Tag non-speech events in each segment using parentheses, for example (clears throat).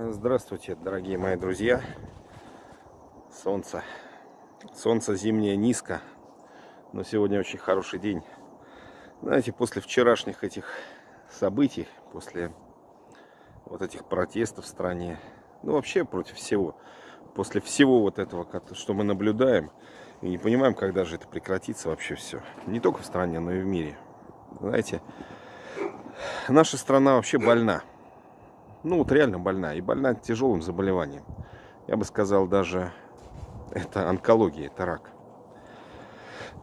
Здравствуйте, дорогие мои друзья. Солнце. Солнце зимнее низко, но сегодня очень хороший день. Знаете, после вчерашних этих событий, после вот этих протестов в стране, ну вообще против всего, после всего вот этого, что мы наблюдаем, и не понимаем, когда же это прекратится вообще все. Не только в стране, но и в мире. Знаете, наша страна вообще больна ну вот реально больна. И больна тяжелым заболеванием. Я бы сказал даже, это онкология, это рак.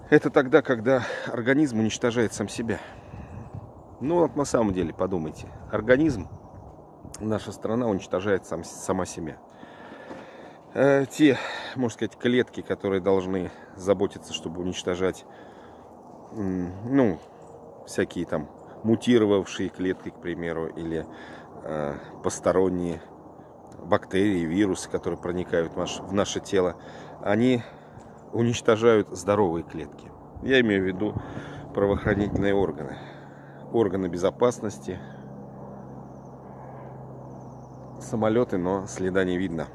Это тогда, когда организм уничтожает сам себя. Ну вот на самом деле, подумайте. Организм, наша страна уничтожает сам, сама себя. Э, те, можно сказать, клетки, которые должны заботиться, чтобы уничтожать, ну, всякие там мутировавшие клетки, к примеру, или посторонние бактерии, вирусы, которые проникают в наше тело, они уничтожают здоровые клетки. Я имею в виду правоохранительные органы, органы безопасности, самолеты, но следа не видно.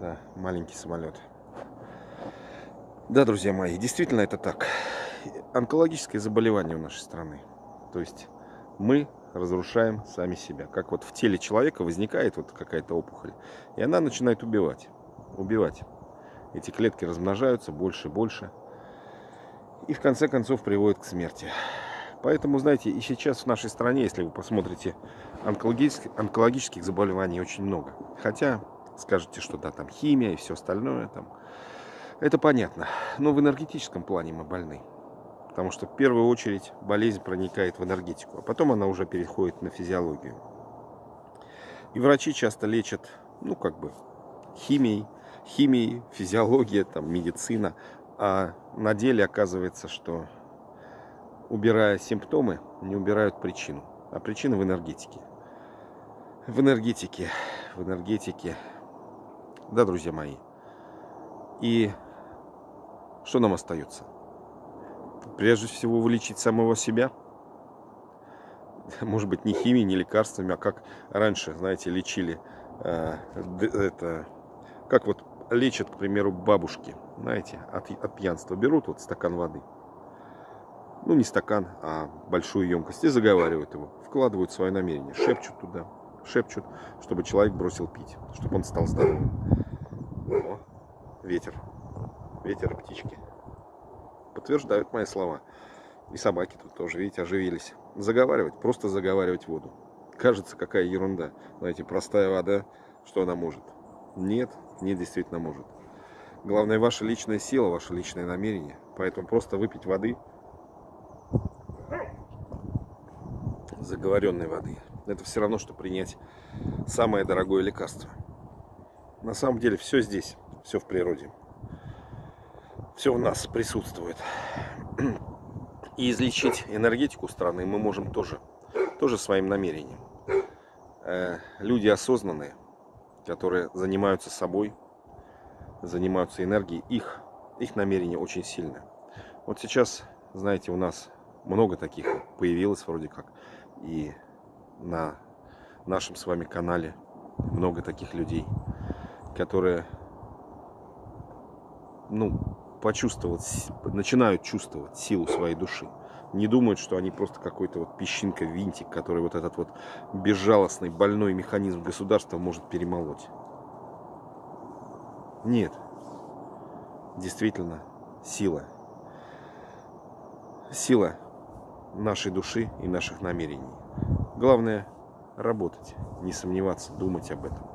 Да, маленький самолет. Да, друзья мои, действительно это так онкологическое заболевание в нашей страны. То есть мы разрушаем сами себя. Как вот в теле человека возникает вот какая-то опухоль, и она начинает убивать. Убивать. Эти клетки размножаются больше и больше. И в конце концов приводит к смерти. Поэтому, знаете, и сейчас в нашей стране, если вы посмотрите, онкологических, онкологических заболеваний очень много. Хотя скажете, что да, там химия и все остальное. Там. Это понятно. Но в энергетическом плане мы больны. Потому что в первую очередь болезнь проникает в энергетику, а потом она уже переходит на физиологию. И врачи часто лечат, ну как бы, химией, химией, физиология, там, медицина. А на деле оказывается, что убирая симптомы, не убирают причину. А причина в энергетике. В энергетике, в энергетике. Да, друзья мои. И что нам остается? Прежде всего вылечить самого себя. Может быть, не химией, не лекарствами, а как раньше, знаете, лечили э, это, как вот лечат, к примеру, бабушки, знаете, от, от пьянства. Берут вот стакан воды, ну не стакан, а большую емкость и заговаривают его, вкладывают свое намерение, шепчут туда, шепчут, чтобы человек бросил пить, чтобы он стал здоровым. О, ветер, ветер птички подтверждают мои слова. И собаки тут тоже, видите, оживились. Заговаривать, просто заговаривать воду. Кажется, какая ерунда. Знаете, простая вода, что она может? Нет, не действительно может. Главное, ваша личная сила, ваше личное намерение. Поэтому просто выпить воды, заговоренной воды, это все равно, что принять самое дорогое лекарство. На самом деле все здесь, все в природе все у нас присутствует. И излечить энергетику страны мы можем тоже, тоже своим намерением. Э, люди осознанные, которые занимаются собой, занимаются энергией, их, их намерение очень сильное. Вот сейчас, знаете, у нас много таких появилось вроде как. И на нашем с вами канале много таких людей, которые, ну, почувствовать, начинают чувствовать силу своей души. Не думают, что они просто какой-то вот песчинка, винтик, который вот этот вот безжалостный, больной механизм государства может перемолоть. Нет. Действительно, сила. Сила нашей души и наших намерений. Главное работать, не сомневаться, думать об этом,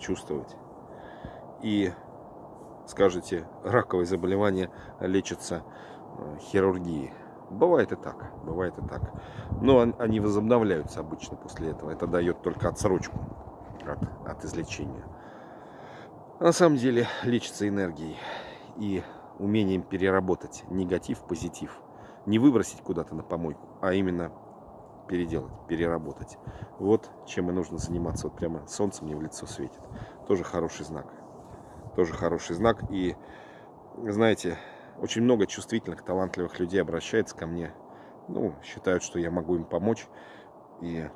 чувствовать. И скажете, раковые заболевания лечатся э, хирургией. Бывает и так, бывает и так. Но они возобновляются обычно после этого. Это дает только отсрочку от, от излечения. На самом деле лечится энергией и умением переработать негатив в позитив. Не выбросить куда-то на помойку, а именно переделать, переработать. Вот чем и нужно заниматься. Вот прямо солнце мне в лицо светит. Тоже хороший знак тоже хороший знак. И, знаете, очень много чувствительных, талантливых людей обращается ко мне. Ну, считают, что я могу им помочь. И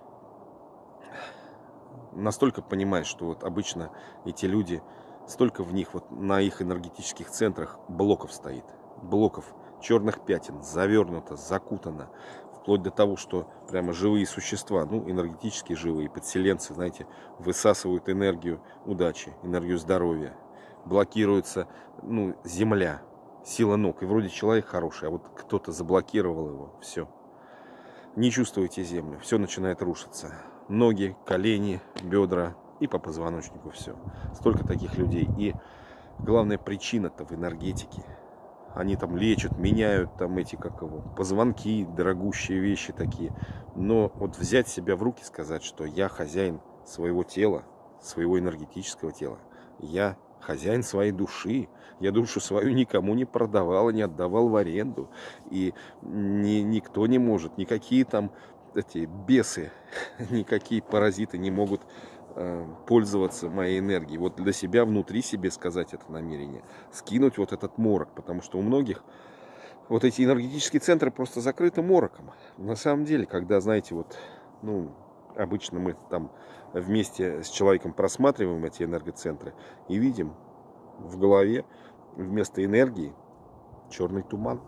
настолько понимаешь, что вот обычно эти люди, столько в них, вот на их энергетических центрах блоков стоит. Блоков черных пятен, завернуто, закутано. Вплоть до того, что прямо живые существа, ну, энергетически живые, подселенцы, знаете, высасывают энергию удачи, энергию здоровья. Блокируется, ну, земля, сила ног. И вроде человек хороший, а вот кто-то заблокировал его, все. Не чувствуете землю, все начинает рушиться. Ноги, колени, бедра и по позвоночнику все. Столько таких людей. И главная причина-то в энергетике – они там лечат, меняют там эти, как его, позвонки, дорогущие вещи такие. Но вот взять себя в руки, сказать, что я хозяин своего тела, своего энергетического тела, я хозяин своей души. Я душу свою никому не продавал, не отдавал в аренду. И ни, никто не может, никакие там эти бесы, (laughs) никакие паразиты не могут Э, пользоваться моей энергией. Вот для себя, внутри себе сказать это намерение. Скинуть вот этот морок. Потому что у многих вот эти энергетические центры просто закрыты мороком. На самом деле, когда, знаете, вот, ну, обычно мы там вместе с человеком просматриваем эти энергоцентры и видим в голове вместо энергии черный туман.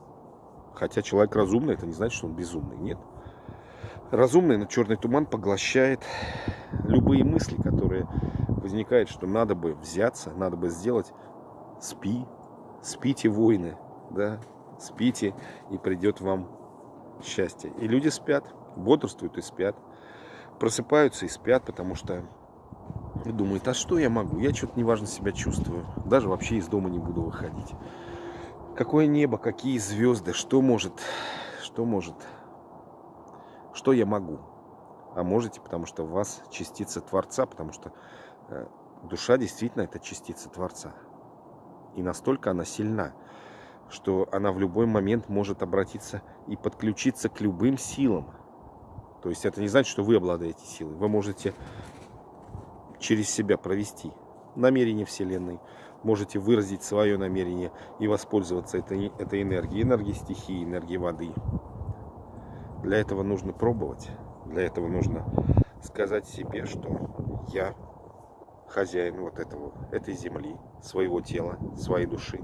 Хотя человек разумный, это не значит, что он безумный. Нет разумный, но черный туман поглощает любые мысли, которые возникают, что надо бы взяться, надо бы сделать. Спи, спите, воины, да, спите, и придет вам счастье. И люди спят, бодрствуют и спят, просыпаются и спят, потому что думают, а что я могу? Я что-то неважно себя чувствую, даже вообще из дома не буду выходить. Какое небо, какие звезды, что может, что может что я могу? А можете, потому что в вас частица Творца, потому что э, душа действительно это частица Творца. И настолько она сильна, что она в любой момент может обратиться и подключиться к любым силам. То есть это не значит, что вы обладаете силой. Вы можете через себя провести намерение Вселенной, можете выразить свое намерение и воспользоваться этой, этой энергией, энергией стихии, энергией воды, для этого нужно пробовать. Для этого нужно сказать себе, что я хозяин вот этого, этой земли, своего тела, своей души,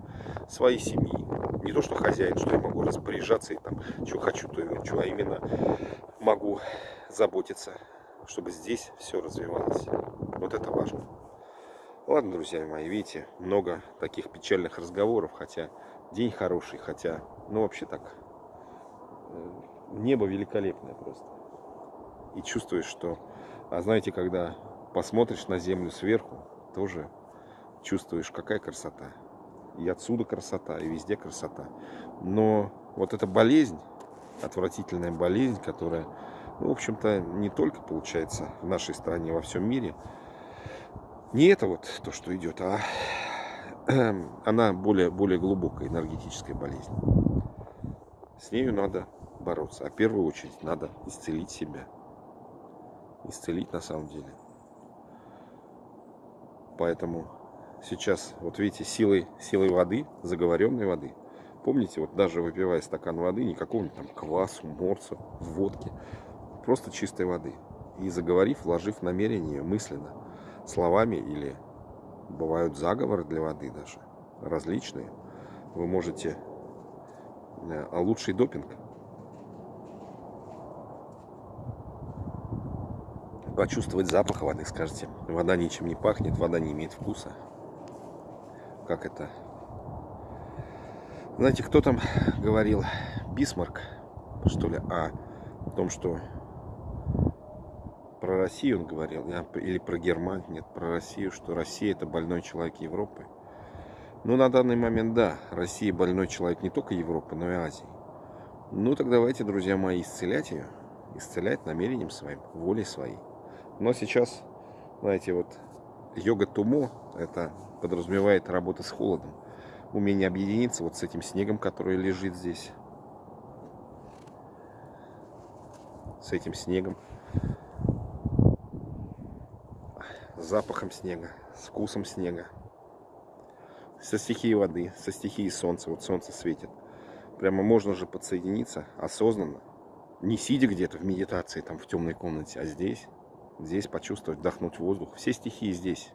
своей семьи. Не то, что хозяин, что я могу распоряжаться и там, что хочу, то и хочу, а именно могу заботиться, чтобы здесь все развивалось. Вот это важно. Ладно, друзья мои, видите, много таких печальных разговоров, хотя день хороший, хотя, ну вообще так, э, небо великолепное просто. И чувствуешь, что... А знаете, когда посмотришь на землю сверху, тоже чувствуешь, какая красота. И отсюда красота, и везде красота. Но вот эта болезнь, отвратительная болезнь, которая, ну, в общем-то, не только получается в нашей стране, во всем мире, не это вот то, что идет, а (clears throat) она более, более глубокая энергетическая болезнь. С нею надо бороться. А в первую очередь надо исцелить себя. Исцелить на самом деле. Поэтому сейчас, вот видите, силой, силой воды, заговоренной воды. Помните, вот даже выпивая стакан воды, не какого-нибудь там квасу, морса, водки, просто чистой воды. И заговорив, вложив намерение мысленно, словами или бывают заговоры для воды даже, различные, вы можете э, а лучший допинг почувствовать запах воды, скажете. Вода ничем не пахнет, вода не имеет вкуса. Как это? Знаете, кто там говорил? Бисмарк, что ли? А, о том, что про Россию он говорил, или про Германию, нет, про Россию, что Россия это больной человек Европы. Ну, на данный момент, да, Россия больной человек не только Европы, но и Азии. Ну, так давайте, друзья мои, исцелять ее. Исцелять намерением своим, волей своей. Но сейчас, знаете, вот йога тумо, это подразумевает работа с холодом. Умение объединиться вот с этим снегом, который лежит здесь. С этим снегом. С запахом снега, с вкусом снега. Со стихией воды, со стихией солнца. Вот солнце светит. Прямо можно же подсоединиться осознанно Не сидя где-то в медитации, там в темной комнате, а здесь. Здесь почувствовать, вдохнуть воздух. Все стихии здесь.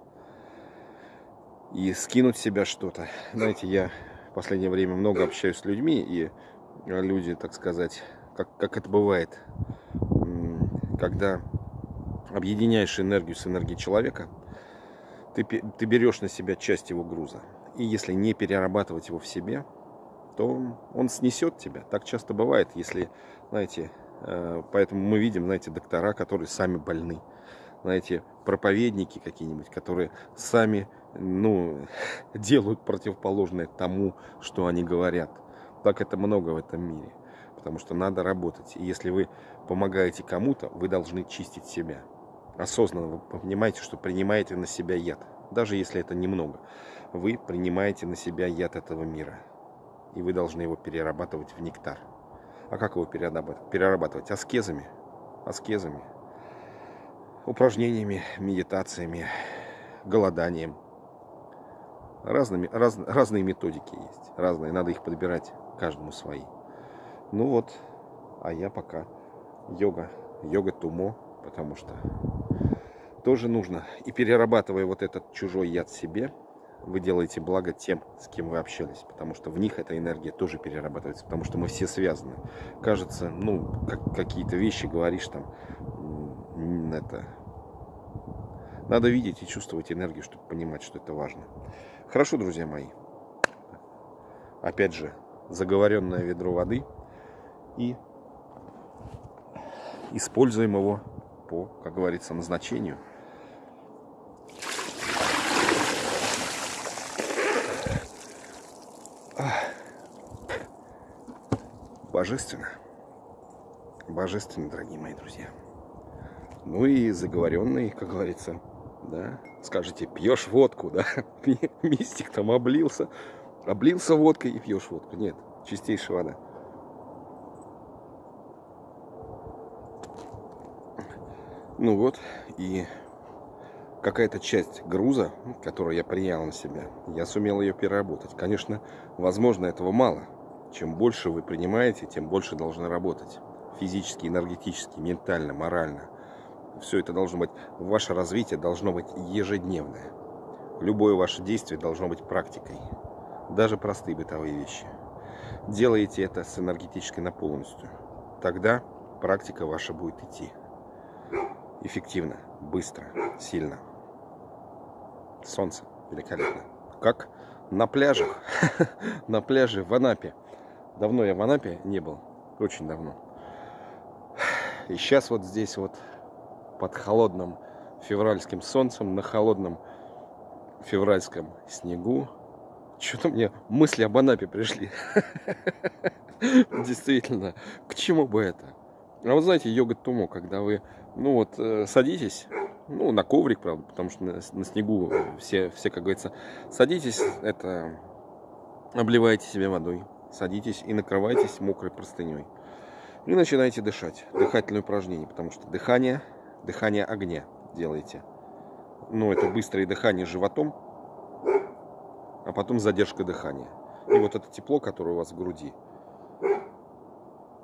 И скинуть с себя что-то. Знаете, я в последнее время много общаюсь с людьми, и люди, так сказать, как, как это бывает, когда объединяешь энергию с энергией человека, ты, ты берешь на себя часть его груза. И если не перерабатывать его в себе, то он снесет тебя. Так часто бывает, если, знаете, э, поэтому мы видим, знаете, доктора, которые сами больны. Знаете, проповедники какие-нибудь, которые сами, ну, (laughs) делают противоположное тому, что они говорят. Так это много в этом мире. Потому что надо работать. И если вы помогаете кому-то, вы должны чистить себя. Осознанно вы понимаете, что принимаете на себя яд. Даже если это немного. Вы принимаете на себя яд этого мира и вы должны его перерабатывать в нектар. А как его перерабатывать? Перерабатывать аскезами, аскезами, упражнениями, медитациями, голоданием. Разными, раз, разные методики есть, разные, надо их подбирать каждому свои. Ну вот, а я пока йога, йога тумо, потому что тоже нужно. И перерабатывая вот этот чужой яд себе, вы делаете благо тем, с кем вы общались, потому что в них эта энергия тоже перерабатывается, потому что мы все связаны. Кажется, ну, как, какие-то вещи говоришь там, это... Надо видеть и чувствовать энергию, чтобы понимать, что это важно. Хорошо, друзья мои. Опять же, заговоренное ведро воды и используем его по, как говорится, назначению. Божественно. Божественно, дорогие мои друзья. Ну и заговоренный, как говорится, да, скажете, пьешь водку, да, (laughs) мистик там облился, облился водкой и пьешь водку. Нет, чистейшая вода. Ну вот, и какая-то часть груза, которую я принял на себя, я сумел ее переработать. Конечно, возможно, этого мало. Чем больше вы принимаете, тем больше должны работать. Физически, энергетически, ментально, морально. Все это должно быть, ваше развитие должно быть ежедневное. Любое ваше действие должно быть практикой. Даже простые бытовые вещи. Делаете это с энергетической наполненностью. Тогда практика ваша будет идти. Эффективно, быстро, сильно. Солнце великолепно. Как на пляжах, (laughs) на пляже в Анапе. Давно я в Анапе не был, очень давно. И сейчас вот здесь вот под холодным февральским солнцем, на холодном февральском снегу, что-то мне мысли об Анапе пришли. (laughs) Действительно, к чему бы это? А вот знаете, йога тумо, когда вы, ну вот, э, садитесь, ну, на коврик, правда, потому что на, снегу все, все, как говорится, садитесь, это, обливаете себе водой, садитесь и накрывайтесь мокрой простыней. И начинаете дышать. Дыхательное упражнение, потому что дыхание, дыхание огня делаете. Ну, это быстрое дыхание животом, а потом задержка дыхания. И вот это тепло, которое у вас в груди,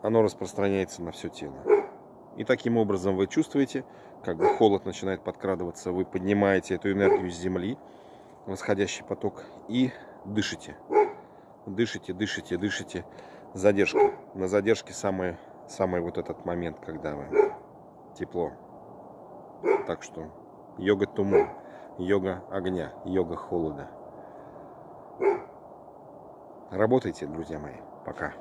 оно распространяется на все тело. И таким образом вы чувствуете, как бы холод начинает подкрадываться, вы поднимаете эту энергию с земли, восходящий поток, и дышите дышите, дышите, дышите. Задержка. На задержке самый, самый вот этот момент, когда вы тепло. Так что йога туму, йога огня, йога холода. Работайте, друзья мои. Пока.